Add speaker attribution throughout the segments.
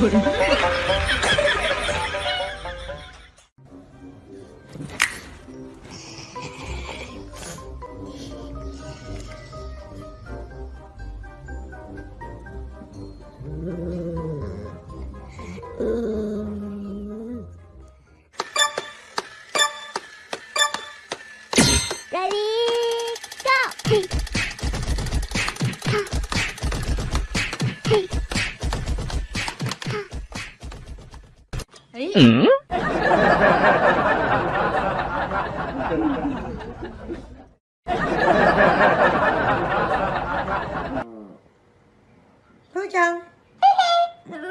Speaker 1: 有人。
Speaker 2: Ready, go!
Speaker 1: ふー Ừ. thôi Phương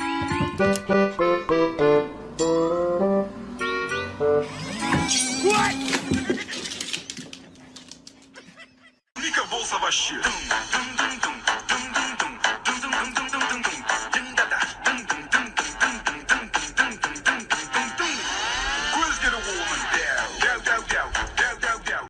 Speaker 1: crush you.